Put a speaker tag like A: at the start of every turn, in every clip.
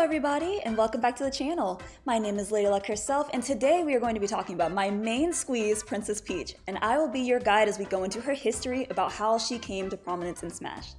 A: everybody, and welcome back to the channel. My name is Lady Luck herself, and today we are going to be talking about my main squeeze, Princess Peach, and I will be your guide as we go into her history about how she came to prominence in Smash.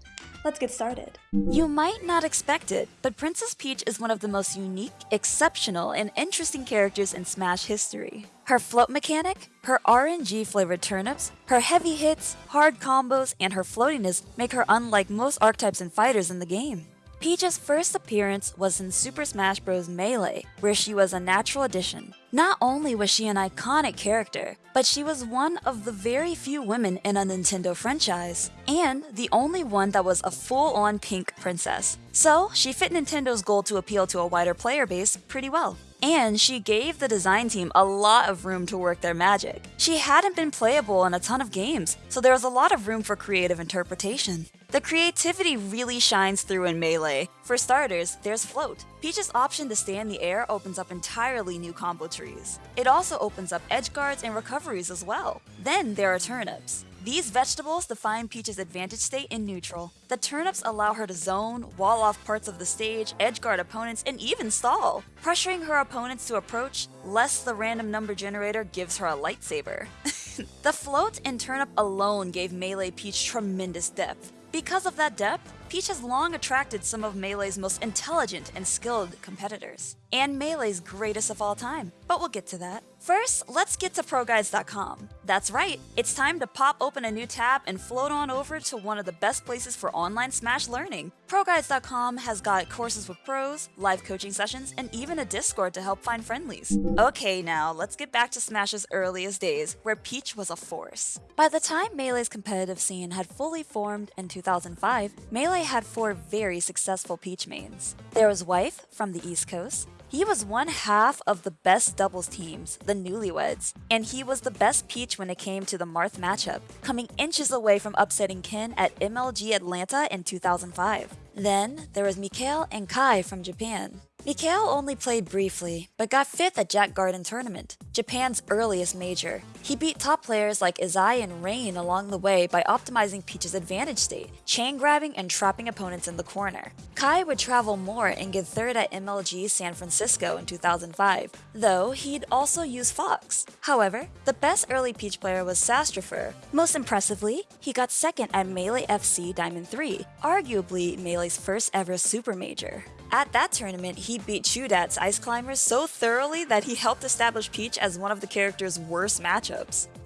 A: Let's get started.
B: You might not expect it, but Princess Peach is one of the most unique, exceptional, and interesting characters in Smash history. Her float mechanic, her RNG flavored turnips, her heavy hits, hard combos, and her floatiness make her unlike most archetypes and fighters in the game. Peach's first appearance was in Super Smash Bros. Melee, where she was a natural addition. Not only was she an iconic character, but she was one of the very few women in a Nintendo franchise, and the only one that was a full-on pink princess. So, she fit Nintendo's goal to appeal to a wider player base pretty well. And she gave the design team a lot of room to work their magic. She hadn't been playable in a ton of games, so there was a lot of room for creative interpretation. The creativity really shines through in Melee. For starters, there's Float. Peach's option to stay in the air opens up entirely new combo trees. It also opens up edge guards and recoveries as well. Then there are turnips. These vegetables define Peach's advantage state in neutral. The turnips allow her to zone, wall off parts of the stage, edgeguard opponents, and even stall. Pressuring her opponents to approach, less the random number generator gives her a lightsaber. the float and turnip alone gave Melee Peach tremendous depth. Because of that depth, Peach has long attracted some of Melee's most intelligent and skilled competitors, and Melee's greatest of all time, but we'll get to that. First, let's get to ProGuides.com. That's right, it's time to pop open a new tab and float on over to one of the best places for online Smash learning. ProGuides.com has got courses with pros, live coaching sessions, and even a Discord to help find friendlies. Okay now, let's get back to Smash's earliest days, where Peach was a force. By the time Melee's competitive scene had fully formed in 2005, Melee had four very successful Peach mains. There was Wife from the East Coast, he was one half of the best doubles teams, the Newlyweds, and he was the best Peach when it came to the Marth matchup, coming inches away from upsetting Ken at MLG Atlanta in 2005. Then there was Mikhail and Kai from Japan. Mikhail only played briefly, but got 5th at Jack Garden Tournament, Japan's earliest major. He beat top players like Izai and Rain along the way by optimizing Peach's advantage state, chain grabbing and trapping opponents in the corner. Kai would travel more and get 3rd at MLG San Francisco in 2005, though he'd also use Fox. However, the best early Peach player was Sastrifur. Most impressively, he got 2nd at Melee FC Diamond 3, arguably Melee's first ever super major. At that tournament, he beat Chudat's Ice Climbers so thoroughly that he helped establish Peach as one of the character's worst matchups.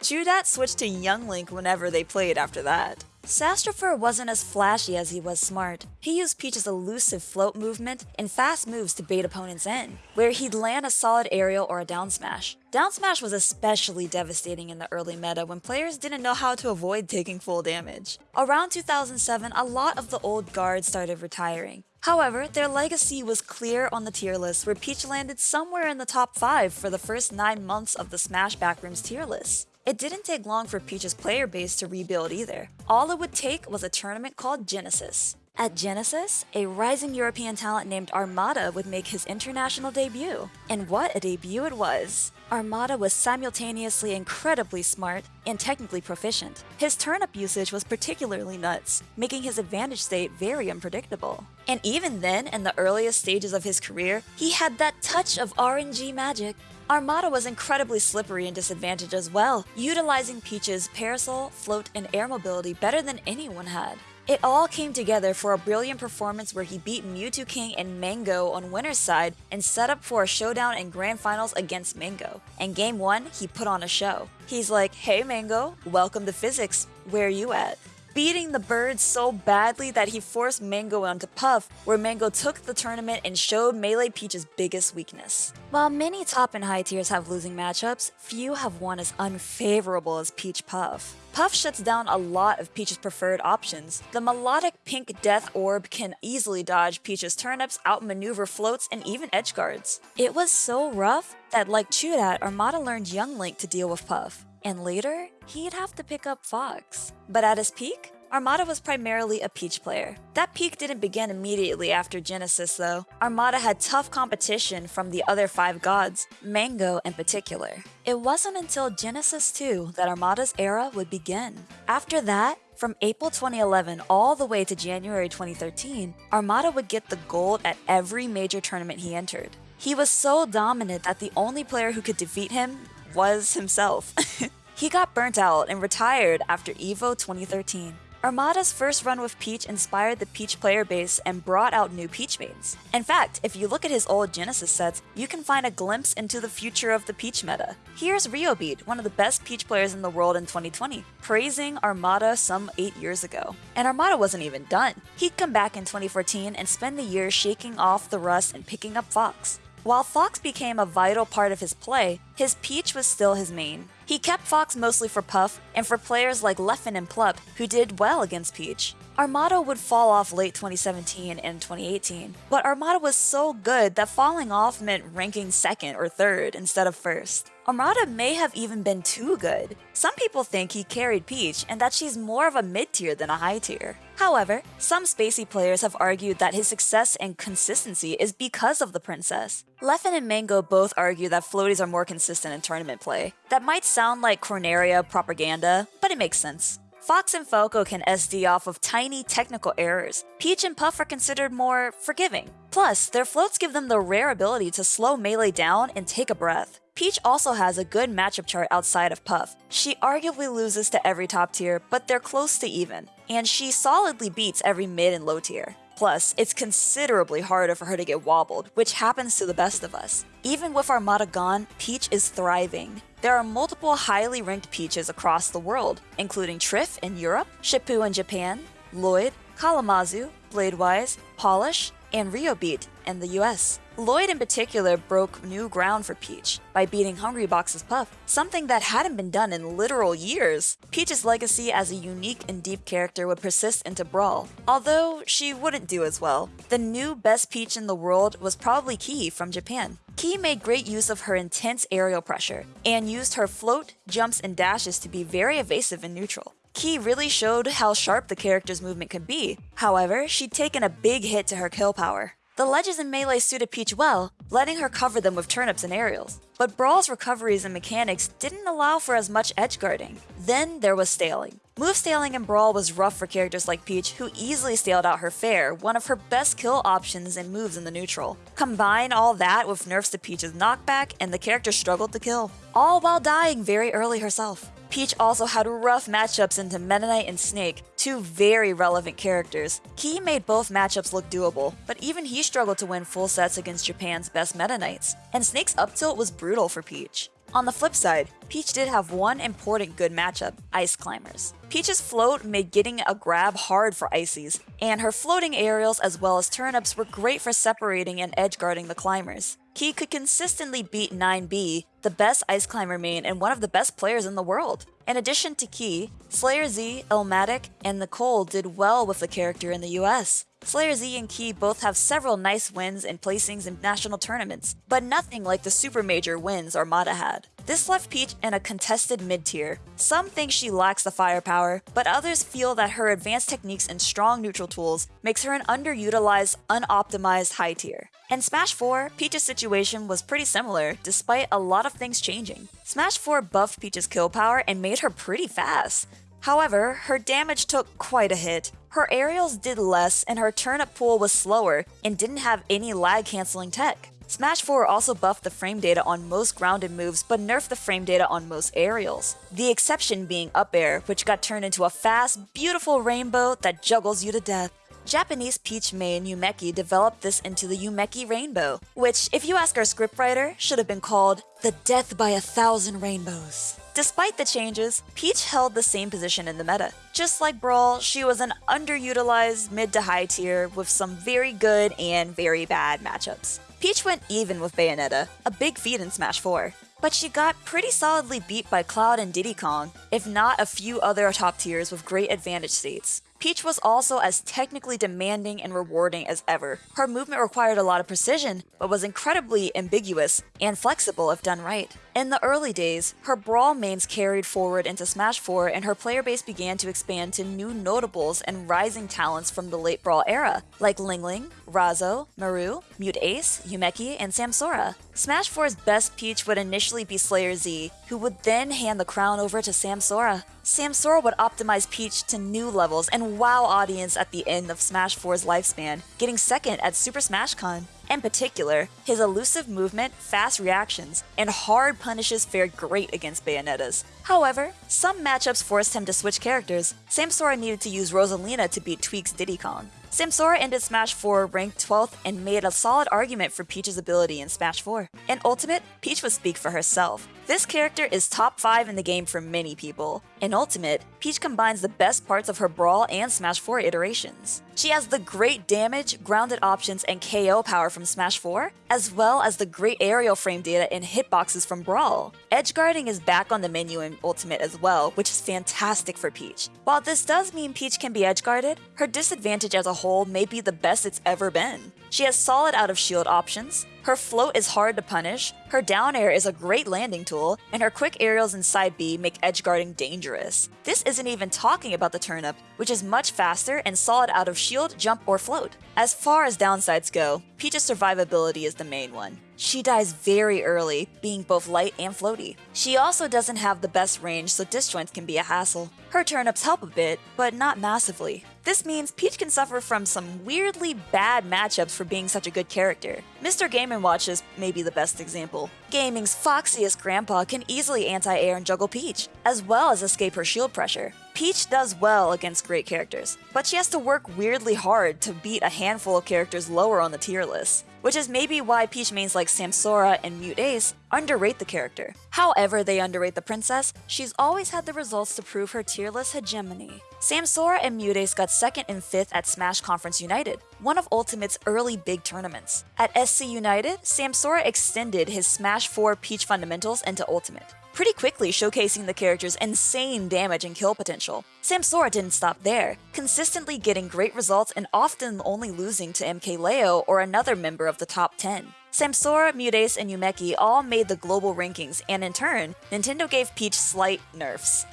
B: Chudat switched to Young Link whenever they played after that. Sastrifur wasn't as flashy as he was smart. He used Peach's elusive float movement and fast moves to bait opponents in, where he'd land a solid aerial or a down smash. Down smash was especially devastating in the early meta when players didn't know how to avoid taking full damage. Around 2007, a lot of the old guards started retiring, However, their legacy was clear on the tier list where Peach landed somewhere in the top 5 for the first 9 months of the Smash Backrooms tier list. It didn't take long for Peach's player base to rebuild either. All it would take was a tournament called Genesis. At Genesis, a rising European talent named Armada would make his international debut. And what a debut it was! Armada was simultaneously incredibly smart and technically proficient. His turnip usage was particularly nuts, making his advantage state very unpredictable. And even then, in the earliest stages of his career, he had that touch of RNG magic. Armada was incredibly slippery and disadvantaged as well, utilizing Peach's parasol, float, and air mobility better than anyone had. It all came together for a brilliant performance where he beat Mew2King and Mang0 on winner's side and set up for a showdown in grand finals against Mang0. And game 1, he put on a show. He's like, hey Mang0, welcome to physics, where are you at? Beating the bird so badly that he forced Mang0 onto Puff, where Mang0 took the tournament and showed Melee Peach's biggest weakness. While many top and high tiers have losing matchups, few have one as unfavorable as Peach Puff. Puff shuts down a lot of Peach's preferred options. The melodic pink death orb can easily dodge Peach's turnips, outmaneuver floats, and even edge guards. It was so rough that like Chudat, Armada learned Young Link to deal with Puff and later, he'd have to pick up Fox. But at his peak, Armada was primarily a Peach player. That peak didn't begin immediately after Genesis though. Armada had tough competition from the other five gods, Mang0 in particular. It wasn't until Genesis 2 that Armada's era would begin. After that, From April 2011 all the way to January 2013, Armada would get the gold at every major tournament he entered. He was so dominant that the only player who could defeat him was himself. he got burnt out and retired after EVO 2013. Armada's first run with Peach inspired the Peach player base and brought out new Peach mains. In fact, if you look at his old Genesis sets, you can find a glimpse into the future of the Peach meta. Here's Riobeat, one of the best Peach players in the world in 2020, praising Armada some 8 years ago. And Armada wasn't even done. He'd come back in 2014 and spend the year shaking off the rust and picking up Fox. While Fox became a vital part of his play, his Peach was still his main. He kept Fox mostly for Puff and for players like Leffen and Plup who did well against Peach. Armada would fall off late 2017 and 2018, but Armada was so good that falling off meant ranking second or third instead of first. Armada may have even been too good. Some people think he carried Peach and that she's more of a mid tier than a high tier. However, some spacie players have argued that his success and consistency is because of the princess. Leffen and Mang0 both argue that floaties are more consistent in tournament play. That might sound like Corneria propaganda, but it makes sense. Fox and Falco can SD off of tiny technical errors. Peach and Puff are considered more forgiving. Plus, their floats give them the rare ability to slow melee down and take a breath. Peach also has a good matchup chart outside of Puff. She arguably loses to every top tier, but they're close to even, and she solidly beats every mid and low tier. Plus, it's considerably harder for her to get wobbled, which happens to the best of us. Even with Armada gone, Peach is thriving. There are multiple highly ranked Peaches across the world, including Trif in Europe, Shippu in Japan, Lloyd, Kalamazhu, Bladewise, Polish, and Riobeat in the US. Lloyd in particular broke new ground for Peach by beating Hungrybox's Puff, something that hadn't been done in literal years. Peach's legacy as a unique and deep character would persist into Brawl, although she wouldn't do as well. The new best Peach in the world was probably Key from Japan. Key made great use of her intense aerial pressure, and used her float, jumps, and dashes to be very evasive and neutral. Key really showed how sharp the character's movement could be, however, she'd taken a big hit to her kill power. The ledges in Melee suited Peach well, letting her cover them with turnips and aerials. But Brawl's recoveries and mechanics didn't allow for as much edge guarding. Then there was staling. Move staling in Brawl was rough for characters like Peach, who easily staled out her fair, one of her best kill options and moves in the neutral. Combine all that with nerfs to Peach's knockback, and the character struggled to kill, all while dying very early herself. Peach also had rough matchups into Meta Knight and Snake, two very relevant characters. Key made both matchups look doable, but even he struggled to win full sets against Japan's best Meta Knights, and Snake's up tilt was brutal for Peach. On the flip side, Peach did have one important good matchup, Ice Climbers. Peach's float made getting a grab hard for Ices, and her floating aerials as well as turnips were great for separating and edge guarding the climbers. Key could consistently beat 9B, the best ice climber main and one of the best players in the world. In addition to Key, Slayer Z, Illmatic, and Nicole did well with the character in the US. Slayer Z and Key both have several nice wins and placings in national tournaments, but nothing like the super major wins Armada had. This left Peach in a contested mid-tier. Some think she lacks the firepower, but others feel that her advanced techniques and strong neutral tools makes her an underutilized, unoptimized high tier. In Smash 4, Peach's situation was pretty similar, despite a lot of things changing. Smash 4 buffed Peach's kill power and made her pretty fast. However, her damage took quite a hit. Her aerials did less and her turnip pool was slower and didn't have any lag canceling tech. Smash 4 also buffed the frame data on most grounded moves but nerfed the frame data on most aerials. The exception being up air, which got turned into a fast, beautiful rainbow that juggles you to death. Japanese Peach main Yumeki developed this into the Yumeki Rainbow, which, if you ask our scriptwriter, should have been called the Death by a Thousand Rainbows. Despite the changes, Peach held the same position in the meta. Just like Brawl, she was an underutilized mid to high tier with some very good and very bad matchups. Peach went even with Bayonetta, a big feat in Smash 4. But she got pretty solidly beat by Cloud and Diddy Kong, if not a few other top tiers with great advantage states. Peach was also as technically demanding and rewarding as ever. Her movement required a lot of precision, but was incredibly ambiguous and flexible if done right. In the early days, her Brawl mains carried forward into Smash 4 and her player base began to expand to new notables and rising talents from the late Brawl era, like Ling Ling, Razo, Maru, Mute Ace, Yumeki, and Samsora. Smash 4's best Peach would initially be Slayer Z, who would then hand the crown over to Samsora. Samsora would optimize Peach to new levels and wow audience at the end of Smash 4's lifespan, getting second at Super Smash Con. In particular, his elusive movement, fast reactions, and hard punishes fared great against Bayonettas. However, some matchups forced him to switch characters. Samsora needed to use Rosalina to beat Tweak's Diddy Kong. Samsora ended Smash 4 ranked 12th and made a solid argument for Peach's ability in Smash 4. In Ultimate, Peach would speak for herself. This character is top 5 in the game for many people. In Ultimate, Peach combines the best parts of her Brawl and Smash 4 iterations. She has the great damage, grounded options, and KO power from Smash 4, as well as the great aerial frame data and hitboxes from Brawl. Edge guarding is back on the menu in Ultimate as well, which is fantastic for Peach. While this does mean Peach can be edge guarded, her disadvantage as a whole may be the best it's ever been. She has solid out of shield options, her float is hard to punish, her down air is a great landing tool, and her quick aerials in side B make edge guarding dangerous. This isn't even talking about the turnip, which is much faster and solid out of shield, jump, or float. As far as downsides go, Peach's survivability is the main one. She dies very early, being both light and floaty. She also doesn't have the best range, so disjoints can be a hassle. Her turnips help a bit, but not massively. This means Peach can suffer from some weirdly bad matchups for being such a good character. Mr. Game & Watch is maybe the best example. Gaming's foxiest grandpa can easily anti-air and juggle Peach, as well as escape her shield pressure. Peach does well against great characters, but she has to work weirdly hard to beat a handful of characters lower on the tier list which is maybe why Peach mains like Samsora and Mute Ace underrate the character. However they underrate the princess, she's always had the results to prove her tier list hegemony. Samsora and Mute Ace got 2nd and 5th at Smash Conference United, one of Ultimate's early big tournaments. At SC United, Samsora extended his Smash 4 Peach fundamentals into Ultimate pretty quickly showcasing the character's insane damage and kill potential. Samsora didn't stop there, consistently getting great results and often only losing to MKLeo or another member of the top 10. Samsora, Mute Ace, and Yumeki all made the global rankings, and in turn, Nintendo gave Peach slight nerfs.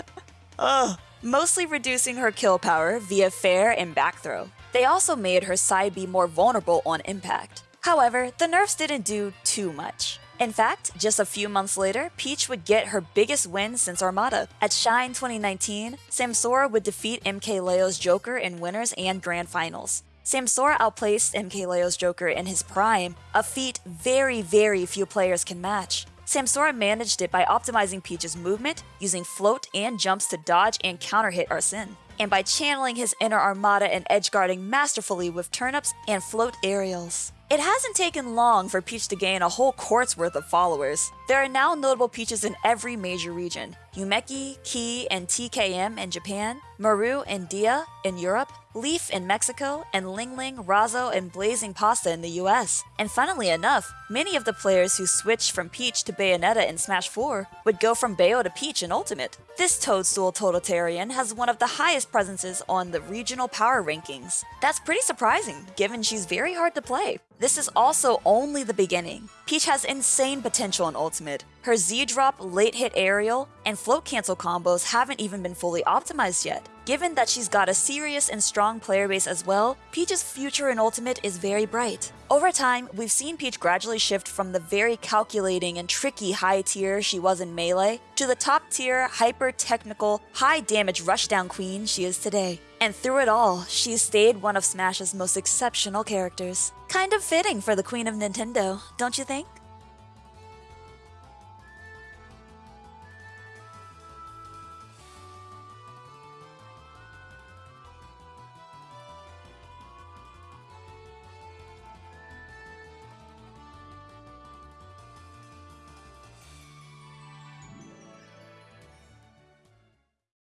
B: Ugh. Mostly reducing her kill power via fair and back throw. They also made her side B more vulnerable on impact. However, the nerfs didn't do too much. In fact, just a few months later, Peach would get her biggest win since Armada. At Shine 2019, Samsora would defeat MKLeo's Joker in winners and grand finals. Samsora outplaced MKLeo's Joker in his prime, a feat very, very few players can match. Samsora managed it by optimizing Peach's movement, using float and jumps to dodge and counter hit Arsene, and by channeling his inner armada and edge guarding masterfully with turnips and float aerials. It hasn't taken long for Peach to gain a whole court's worth of followers. There are now notable Peaches in every major region. Yumeki, Ki, and TKM in Japan, Maru and Dia in Europe, Leaf in Mexico, and Ling Ling, Razo, and Blazing Pasta in the US. And funnily enough, many of the players who switched from Peach to Bayonetta in Smash 4 would go from Bayo to Peach in Ultimate. This Toadstool Totalitarian has one of the highest presences on the regional power rankings. That's pretty surprising, given she's very hard to play. This is also only the beginning. Peach has insane potential in Ultimate. Her Z-drop, late hit aerial, and float cancel combos haven't even been fully optimized yet. Given that she's got a serious and strong player base as well, Peach's future in Ultimate is very bright. Over time, we've seen Peach gradually shift from the very calculating and tricky high tier she was in Melee to the top tier, hyper technical, high damage rushdown queen she is today. And through it all, she's stayed one of Smash's most exceptional characters. Kind of fitting for the queen of Nintendo, don't you think?